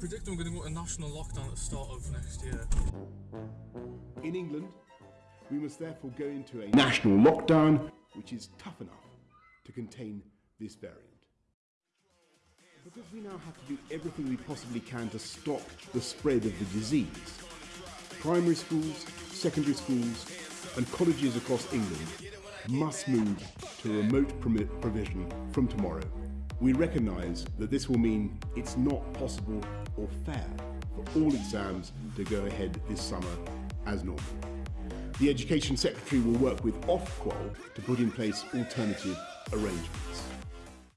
predicting we're going to go into national lockdown at the start of next year. In England, we must therefore go into a national lockdown which is tough enough to contain this variant. Because we now have to do everything we possibly can to stop the spread of the disease, primary schools, secondary schools, and colleges across England must move to remote provision from tomorrow. We recognise that this will mean it's not possible or fair for all exams to go ahead this summer as normal. The Education Secretary will work with Ofqual to put in place alternative arrangements.